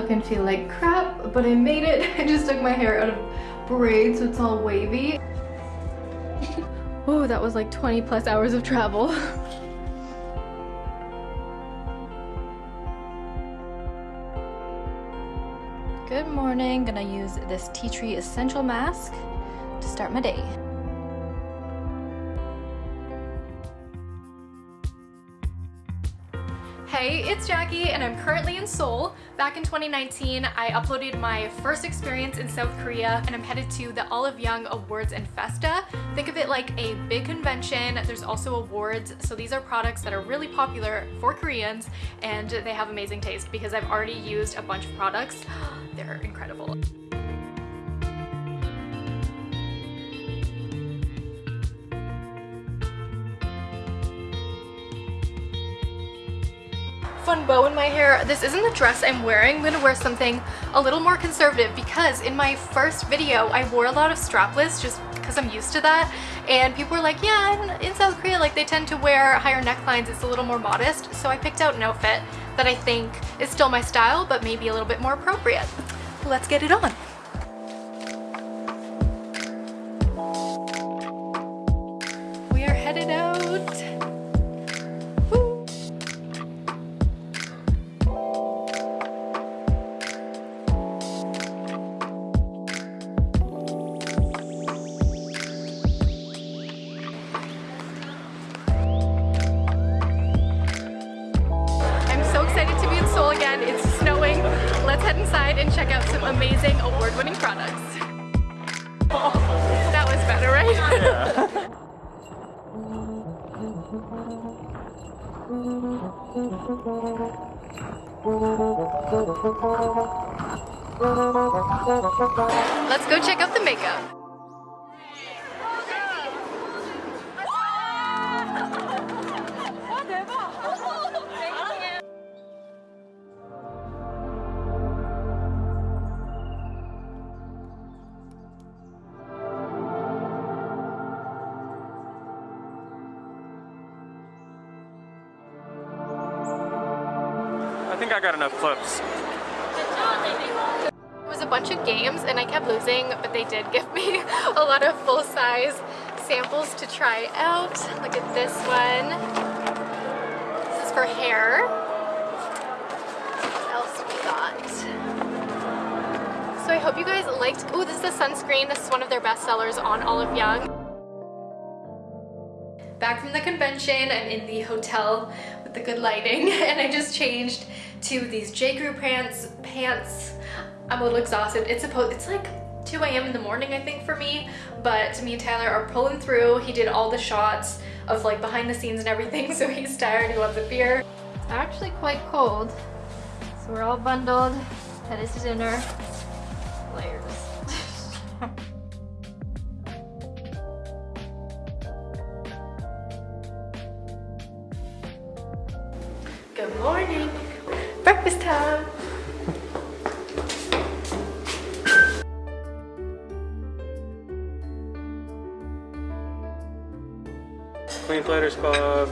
look and feel like crap, but I made it. I just took my hair out of braids so it's all wavy. oh, that was like 20 plus hours of travel. Good morning, gonna use this tea tree essential mask to start my day. Hey, it's Jackie and I'm currently in Seoul. Back in 2019, I uploaded my first experience in South Korea and I'm headed to the Olive Young Awards and Festa. Think of it like a big convention. There's also awards. So these are products that are really popular for Koreans and they have amazing taste because I've already used a bunch of products. They're incredible. Fun bow in my hair. This isn't the dress I'm wearing. I'm gonna wear something a little more conservative because in my first video, I wore a lot of strapless just because I'm used to that. And people were like, yeah, in South Korea, like they tend to wear higher necklines. It's a little more modest. So I picked out an outfit that I think is still my style, but maybe a little bit more appropriate. Let's get it on. Let's go check out the makeup. Think I got enough clips. It was a bunch of games and I kept losing, but they did give me a lot of full-size samples to try out. Look at this one. This is for hair. What else we got? So I hope you guys liked, oh, this is a sunscreen. This is one of their best sellers on Olive Young. Back from the convention, I'm in the hotel with the good lighting and I just changed to these J. Crew pants. Pants. I'm a little exhausted. It's supposed. It's like 2 a.m. in the morning, I think, for me. But me and Tyler are pulling through. He did all the shots of like behind the scenes and everything, so he's tired. He wants a beer. It's actually quite cold, so we're all bundled. Headed to dinner. Layers. Club.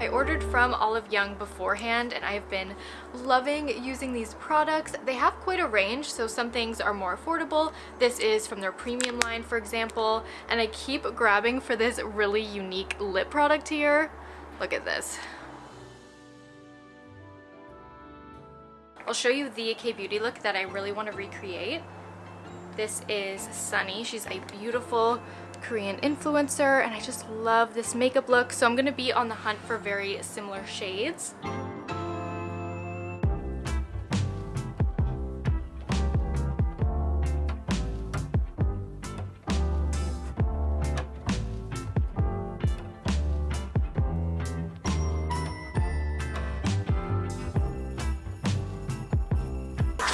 I ordered from Olive Young beforehand and I've been loving using these products. They have quite a range, so some things are more affordable. This is from their premium line, for example, and I keep grabbing for this really unique lip product here. Look at this. I'll show you the K-Beauty look that I really want to recreate. This is Sunny. She's a beautiful Korean influencer and I just love this makeup look so I'm going to be on the hunt for very similar shades.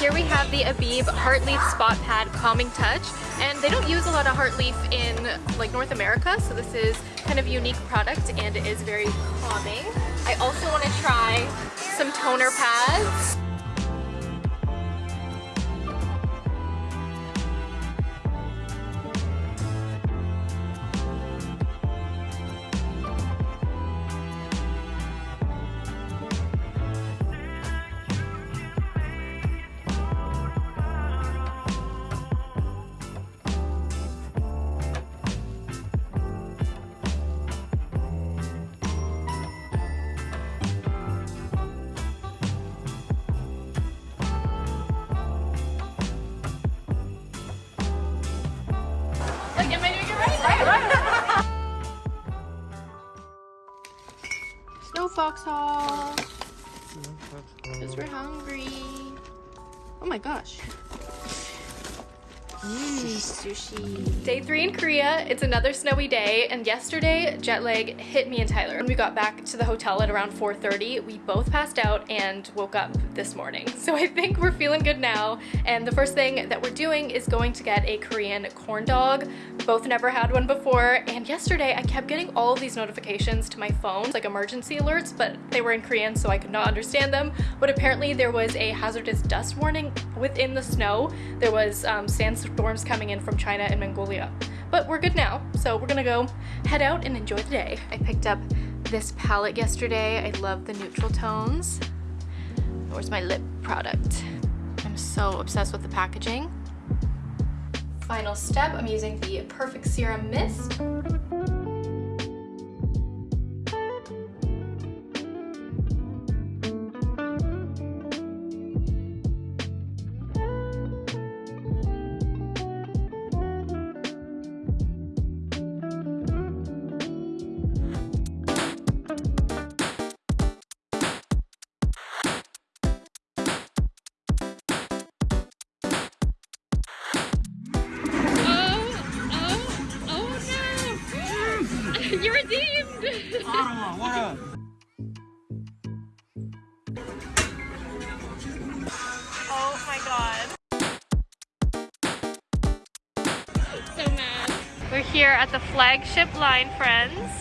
Here we have the Abib Heartleaf Spot Pad Calming Touch and they don't use a lot of Heartleaf in like North America so this is kind of unique product and it is very calming. I also want to try some toner pads. Because we're hungry. Oh my gosh. Sushi. Day three in Korea. It's another snowy day, and yesterday jet lag hit me and Tyler. When we got back to the hotel at around 4.30, we both passed out and woke up this morning. So I think we're feeling good now, and the first thing that we're doing is going to get a Korean corn dog. Both never had one before, and yesterday I kept getting all of these notifications to my phone, like emergency alerts, but they were in Korean so I could not understand them. But apparently there was a hazardous dust warning within the snow. There was um, sandstorm storms coming in from China and Mongolia. But we're good now, so we're gonna go head out and enjoy the day. I picked up this palette yesterday. I love the neutral tones. Where's my lip product? I'm so obsessed with the packaging. Final step, I'm using the Perfect Serum Mist. God. So mad. We're here at the flagship line, friends.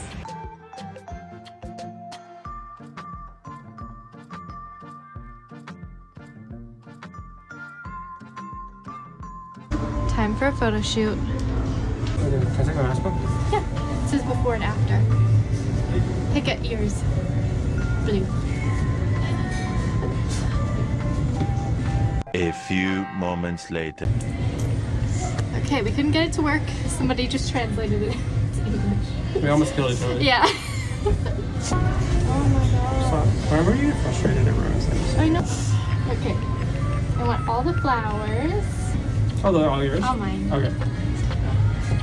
Time for a photo shoot. Can I take my mask off? Yeah, it says before and after. Pick at ears. Blue. Few moments later. Okay, we couldn't get it to work. Somebody just translated it to English. We almost killed each other. Yeah. oh my god. So, why were you frustrated at Rose? I know. Okay. I want all the flowers. Oh, they're all yours? All mine. Okay.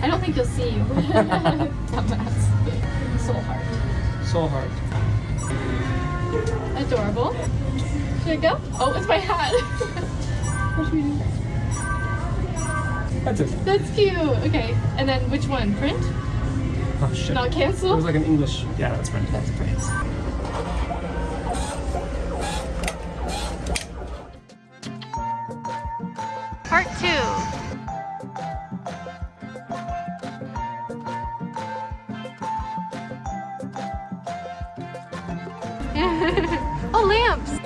I don't think you'll see you. Dumbass. Soul heart. Soul heart. Adorable. Should I go? Oh, it's my hat. what should we do? That's it. That's cute. Okay. And then which one? Print? Oh, shit. Not It was like an English. Yeah, that's right. That's print. Part two. oh, lamps!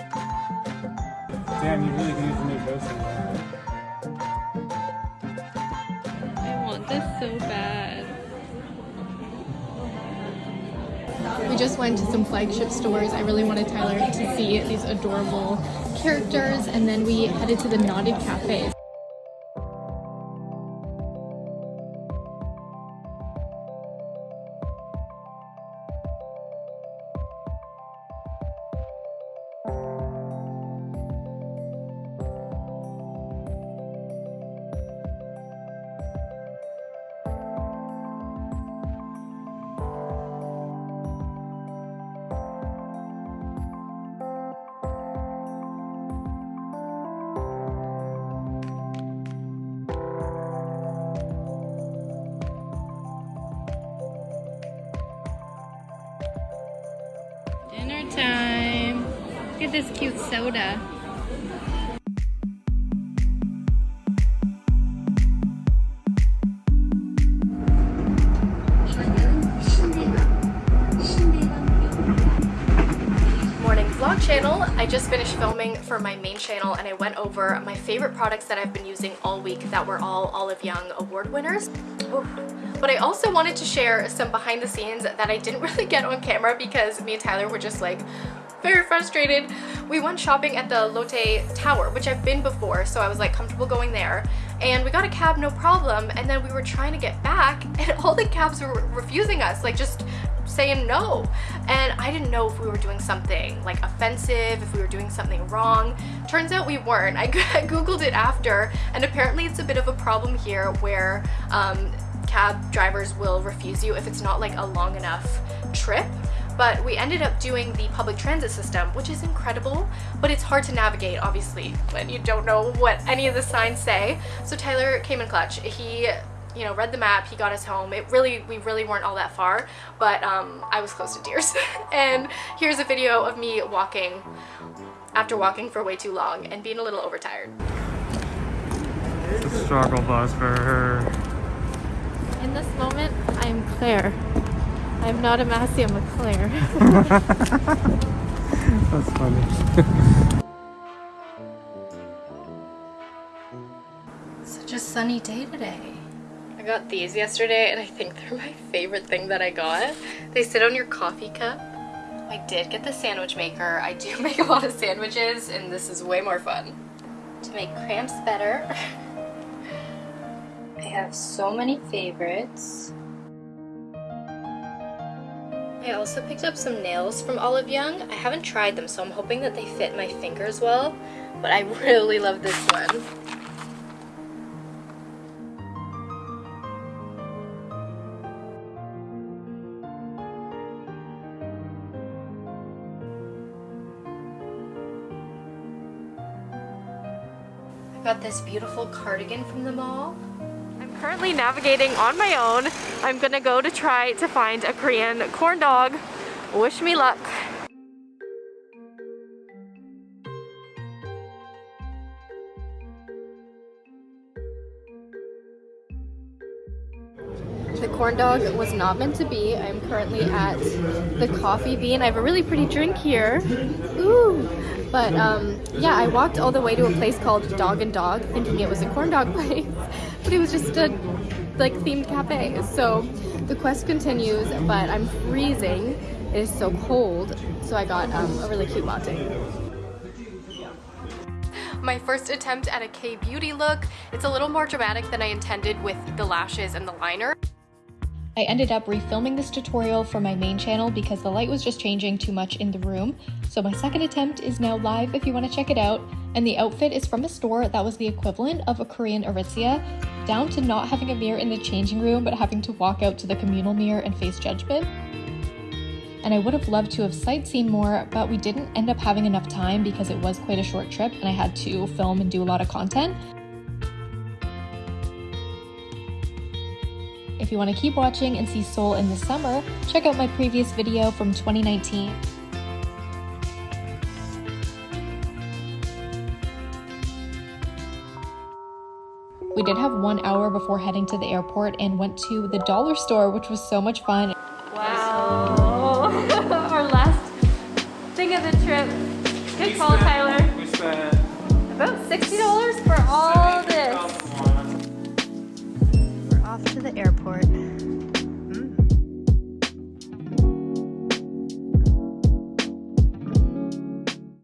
Damn, you really can use the new ghosting. I want this so bad. We just went to some flagship stores. I really wanted Tyler to see these adorable characters, and then we headed to the Knotted Cafe. At this cute soda. Morning vlog channel. I just finished filming for my main channel and I went over my favorite products that I've been using all week that were all Olive Young award winners. Oof. But I also wanted to share some behind the scenes that I didn't really get on camera because me and Tyler were just like very frustrated. We went shopping at the Lotte Tower, which I've been before, so I was like comfortable going there. And we got a cab, no problem, and then we were trying to get back and all the cabs were refusing us, like just saying no. And I didn't know if we were doing something like offensive, if we were doing something wrong. Turns out we weren't. I googled it after and apparently it's a bit of a problem here where um, cab drivers will refuse you if it's not like a long enough trip but we ended up doing the public transit system, which is incredible, but it's hard to navigate, obviously, when you don't know what any of the signs say. So Tyler came in clutch. He you know, read the map, he got us home. It really, we really weren't all that far, but um, I was close to tears. and here's a video of me walking after walking for way too long and being a little overtired. It's a struggle bus for her. In this moment, I am Claire. I am not a Massey, I'm a Claire. That's funny. Such a sunny day today. I got these yesterday and I think they're my favorite thing that I got. They sit on your coffee cup. I did get the sandwich maker. I do make a lot of sandwiches and this is way more fun. To make cramps better, I have so many favorites. I also picked up some nails from Olive Young. I haven't tried them so I'm hoping that they fit my fingers well, but I really love this one. I got this beautiful cardigan from the mall. Currently navigating on my own. I'm gonna go to try to find a Korean corn dog. Wish me luck. The corn dog was not meant to be. I'm currently at the Coffee Bean. I have a really pretty drink here. Ooh! But um, yeah, I walked all the way to a place called Dog and Dog thinking it was a corn dog place, but it was just a like themed cafe. So the quest continues, but I'm freezing. It is so cold, so I got um, a really cute latte my first attempt at a K-beauty look. It's a little more dramatic than I intended with the lashes and the liner. I ended up refilming this tutorial for my main channel because the light was just changing too much in the room. So my second attempt is now live if you want to check it out. And the outfit is from a store that was the equivalent of a Korean Aritzia, down to not having a mirror in the changing room but having to walk out to the communal mirror and face judgment and I would have loved to have sightseen more, but we didn't end up having enough time because it was quite a short trip and I had to film and do a lot of content. If you want to keep watching and see Seoul in the summer, check out my previous video from 2019. We did have one hour before heading to the airport and went to the dollar store, which was so much fun. airport.